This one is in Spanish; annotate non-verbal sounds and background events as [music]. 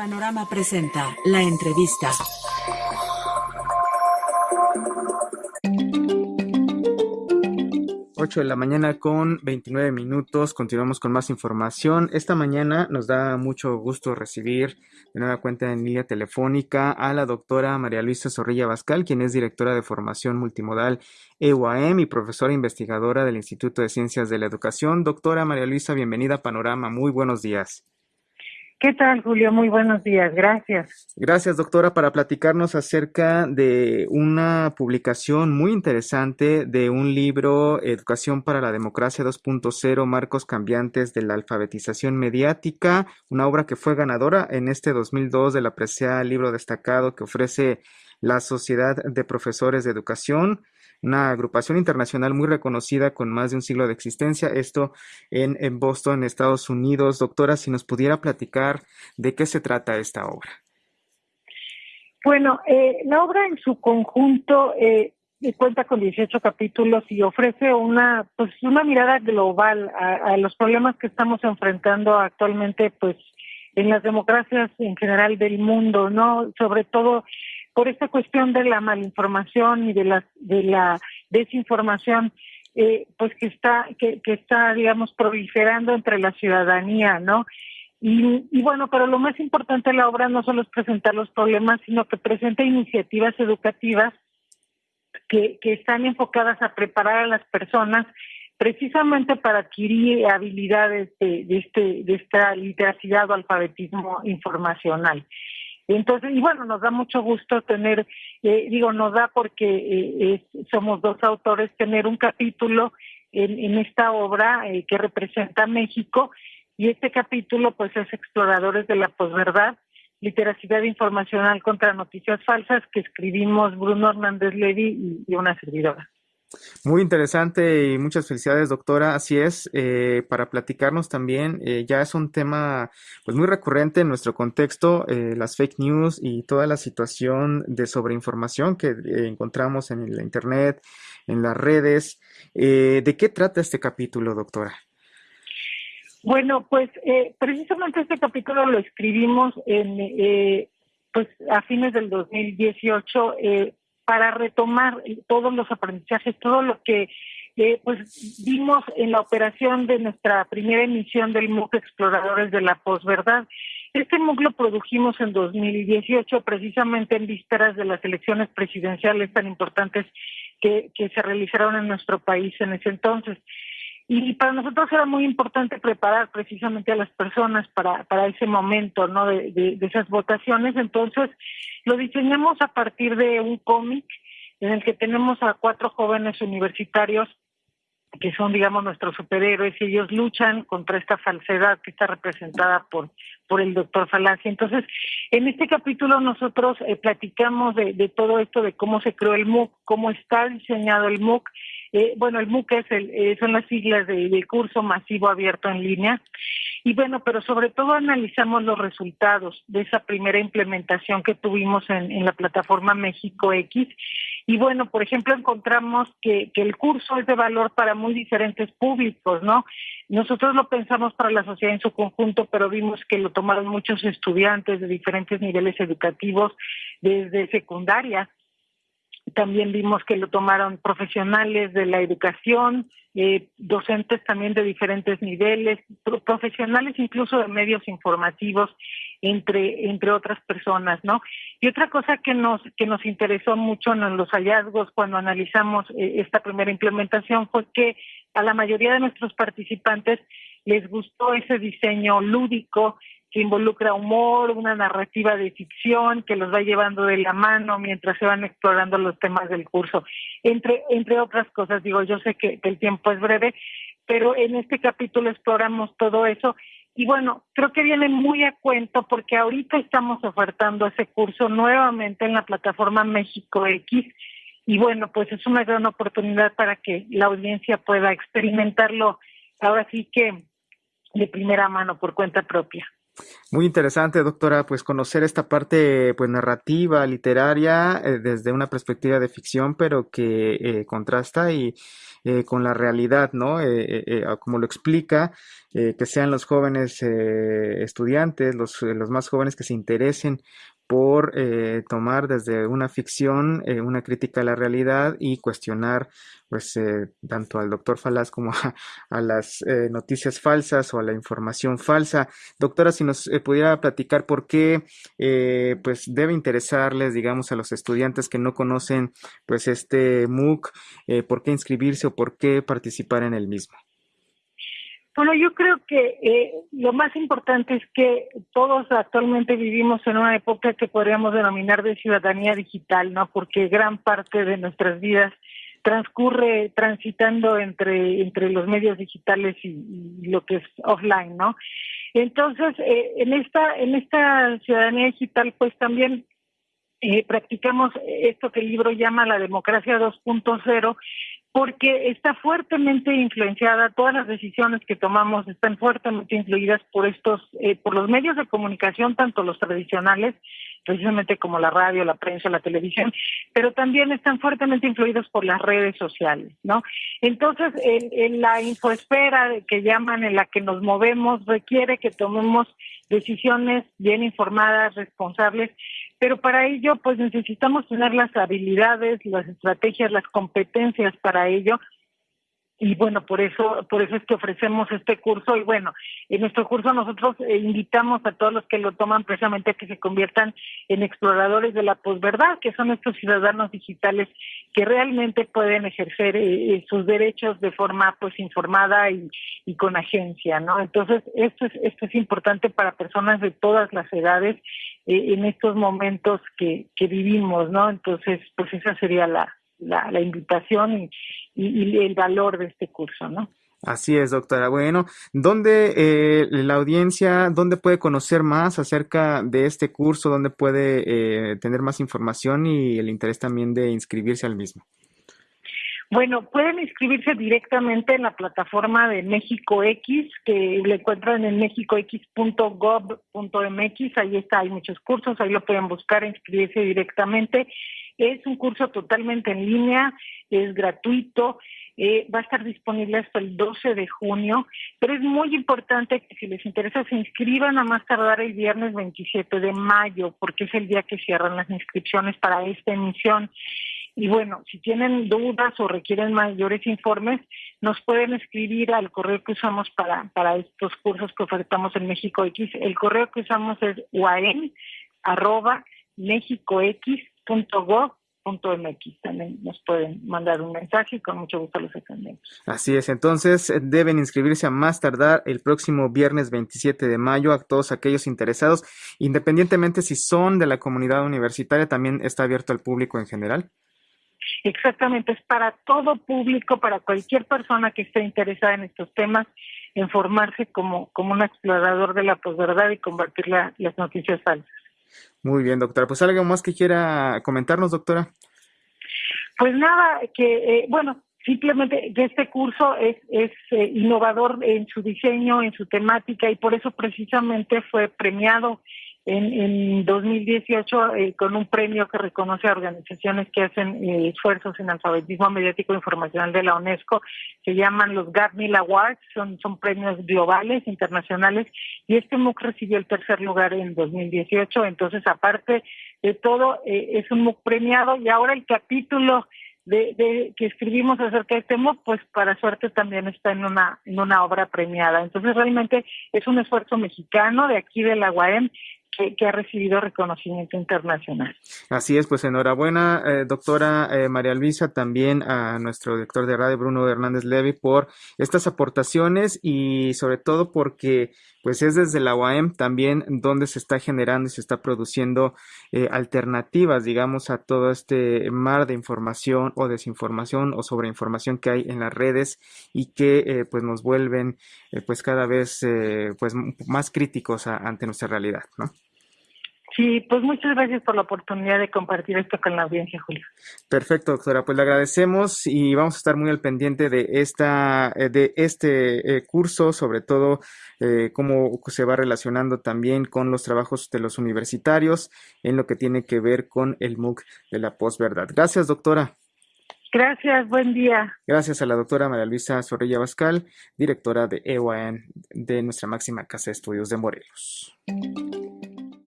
Panorama presenta la entrevista. 8 de la mañana con 29 minutos. Continuamos con más información. Esta mañana nos da mucho gusto recibir de nueva cuenta en línea telefónica a la doctora María Luisa Zorrilla Bascal, quien es directora de formación multimodal EUAM y profesora investigadora del Instituto de Ciencias de la Educación. Doctora María Luisa, bienvenida a Panorama. Muy buenos días. ¿Qué tal, Julio? Muy buenos días, gracias. Gracias, doctora, para platicarnos acerca de una publicación muy interesante de un libro, Educación para la Democracia 2.0, Marcos Cambiantes de la Alfabetización Mediática, una obra que fue ganadora en este 2002 de la preciada libro destacado que ofrece la Sociedad de Profesores de Educación una agrupación internacional muy reconocida con más de un siglo de existencia, esto en, en Boston, Estados Unidos. Doctora, si nos pudiera platicar de qué se trata esta obra. Bueno, eh, la obra en su conjunto eh, cuenta con 18 capítulos y ofrece una pues una mirada global a, a, los problemas que estamos enfrentando actualmente pues en las democracias en general del mundo, ¿no? Sobre todo por esta cuestión de la malinformación y de la de la desinformación eh, pues que está que, está digamos proliferando entre la ciudadanía no y, y bueno pero lo más importante de la obra no solo es presentar los problemas sino que presenta iniciativas educativas que, que están enfocadas a preparar a las personas precisamente para adquirir habilidades de, de este de esta literacidad o alfabetismo informacional entonces, y bueno, nos da mucho gusto tener, eh, digo, nos da porque eh, somos dos autores, tener un capítulo en, en esta obra eh, que representa México, y este capítulo pues es Exploradores de la Posverdad, Literacidad Informacional contra Noticias Falsas, que escribimos Bruno Hernández Levy y una servidora. Muy interesante y muchas felicidades, doctora. Así es, eh, para platicarnos también, eh, ya es un tema pues muy recurrente en nuestro contexto, eh, las fake news y toda la situación de sobreinformación que encontramos en la Internet, en las redes. ¿De qué trata este capítulo, doctora? Bueno, pues precisamente este capítulo lo escribimos en, pues a fines del 2018. Para retomar todos los aprendizajes, todo lo que eh, pues vimos en la operación de nuestra primera emisión del MOOC Exploradores de la Posverdad. Este MOOC lo produjimos en 2018 precisamente en vísperas de las elecciones presidenciales tan importantes que, que se realizaron en nuestro país en ese entonces. Y para nosotros era muy importante preparar precisamente a las personas para, para ese momento, ¿no? De, esas votaciones. Entonces, lo diseñamos a partir de un cómic en el que tenemos a cuatro jóvenes universitarios que son, digamos, nuestros superhéroes y ellos luchan contra esta falsedad que está representada por por el doctor Falacia. Entonces, en este capítulo nosotros eh, platicamos de, de todo esto, de cómo se creó el MOOC, cómo está diseñado el MOOC, eh, bueno, el MOOC es el, eh, son las siglas de, de, curso masivo abierto en línea. Y bueno, pero sobre todo analizamos los resultados de esa primera implementación que tuvimos en, en la plataforma México X. Y bueno, por ejemplo, encontramos que, que el curso es de valor para muy diferentes públicos, ¿no? Nosotros lo pensamos para la sociedad en su conjunto, pero vimos que lo tomaron muchos estudiantes de diferentes niveles educativos, desde secundaria también vimos que lo tomaron profesionales de la educación, eh, docentes también de diferentes niveles, pro profesionales incluso de medios informativos, entre entre otras personas, ¿no? Y otra cosa que nos que nos interesó mucho en los hallazgos cuando analizamos eh, esta primera implementación fue que a la mayoría de nuestros participantes les gustó ese diseño lúdico que involucra humor, una narrativa de ficción que los va llevando de la mano mientras se van explorando los temas del curso. Entre, entre otras cosas, digo, yo sé que, que el tiempo es breve, pero en este capítulo exploramos todo eso y bueno, creo que viene muy a cuento porque ahorita estamos ofertando ese curso nuevamente en la plataforma México X y bueno, pues es una gran oportunidad para que la audiencia pueda experimentarlo ahora sí que de primera mano por cuenta propia. Muy interesante, doctora, pues conocer esta parte pues narrativa, literaria, eh, desde una perspectiva de ficción, pero que eh, contrasta y eh, con la realidad, ¿no? como lo explica, que sean los jóvenes estudiantes, los, los más jóvenes que se interesen por eh, tomar desde una ficción eh, una crítica a la realidad y cuestionar pues eh, tanto al doctor Falaz como [laughs] a, las noticias falsas o a la información falsa. Doctora, si nos pudiera platicar por qué pues debe interesarles, digamos, a los estudiantes que no conocen pues este MOOC, por qué inscribirse o por qué participar en el mismo. Bueno, yo creo que eh, lo más importante es que todos actualmente vivimos en una época que podríamos denominar de ciudadanía digital, ¿no? Porque gran parte de nuestras vidas transcurre transitando entre entre los medios digitales y, lo que es offline, ¿no? Entonces, eh, en esta en esta ciudadanía digital, pues también eh, practicamos esto que el libro llama la democracia 2.0 porque está fuertemente influenciada, todas las decisiones que tomamos están fuertemente influidas por estos, eh, por los medios de comunicación, tanto los tradicionales, precisamente como la radio, la prensa, la televisión, [laughs] pero también están fuertemente influidos por las redes sociales, ¿no? Entonces, en, en la infoesfera que llaman, en la que nos movemos, requiere que tomemos decisiones bien informadas, responsables, pero para ello pues necesitamos tener las habilidades, las estrategias, las competencias para ello y bueno, por eso, por eso es que ofrecemos este curso y bueno, en nuestro curso nosotros eh, invitamos a todos los que lo toman precisamente a que se conviertan en exploradores de la posverdad, que son estos ciudadanos digitales que realmente pueden ejercer eh, eh, sus derechos de forma pues informada y, y con agencia, ¿no? Entonces, esto es esto es importante para personas de todas las edades en estos momentos que, que vivimos, ¿no? Entonces, pues esa sería la, la, la invitación y, y, el valor de este curso, ¿no? Así es, doctora. Bueno, ¿dónde eh, la audiencia, dónde puede conocer más acerca de este curso? ¿Dónde puede eh, tener más información y el interés también de inscribirse al mismo? Bueno, pueden inscribirse directamente en la plataforma de México X, que lo encuentran en mexicox.gov.mx. Ahí está, hay muchos cursos, ahí lo pueden buscar, inscribirse directamente. Es un curso totalmente en línea, es gratuito, eh, va a estar disponible hasta el 12 de junio, pero es muy importante que si les interesa se inscriban a más tardar el viernes 27 de mayo, porque es el día que cierran las inscripciones para esta emisión. Y bueno, si tienen dudas o requieren mayores informes, nos pueden escribir al correo que usamos para, para estos cursos que ofertamos en México X. El correo que usamos es uaen arroba mexicox.gov.mx. También nos pueden mandar un mensaje y con mucho gusto los atendemos. Así es, entonces eh, deben inscribirse a más tardar el próximo viernes 27 de mayo a todos aquellos interesados, independientemente si son de la comunidad universitaria, también está abierto al público en general. Exactamente, es para todo público, para cualquier persona que esté interesada en estos temas, en formarse como, como un explorador de la posverdad y convertir la, las noticias falsas. Muy bien, doctora. Pues algo más que quiera comentarnos, doctora. Pues nada, que eh, bueno, simplemente que este curso es, es eh, innovador en su diseño, en su temática y por eso precisamente fue premiado en, en 2018 eh, con un premio que reconoce a organizaciones que hacen eh, esfuerzos en alfabetismo mediático e informacional de la UNESCO, se llaman los Gartner Awards, son, son premios globales, internacionales, y este MOOC recibió el tercer lugar en 2018, entonces aparte de todo, eh, es un MOOC premiado y ahora el capítulo de, de, que escribimos acerca de este MOOC, pues para suerte también está en una en una obra premiada. Entonces realmente es un esfuerzo mexicano de aquí de la UAM que, ha recibido reconocimiento internacional. Así es, pues enhorabuena, eh, doctora eh, María Luisa, también a nuestro director de radio, Bruno Hernández Levy, por estas aportaciones y sobre todo porque pues es desde la UAM también donde se está generando y se está produciendo eh, alternativas, digamos, a todo este mar de información o desinformación o sobreinformación que hay en las redes y que eh, pues nos vuelven eh, pues cada vez pues más críticos ante nuestra realidad, ¿no? Sí, pues muchas gracias por la oportunidad de compartir esto con la audiencia, Julio. Perfecto, doctora. Pues le agradecemos y vamos a estar muy al pendiente de esta, eh, de este eh, curso, sobre todo eh, cómo se va relacionando también con los trabajos de los universitarios en lo que tiene que ver con el MOOC de la posverdad. Gracias, doctora. Gracias, buen día. Gracias a la doctora María Luisa Zorrilla Bascal, directora de EOAN de nuestra máxima casa de estudios de Morelos.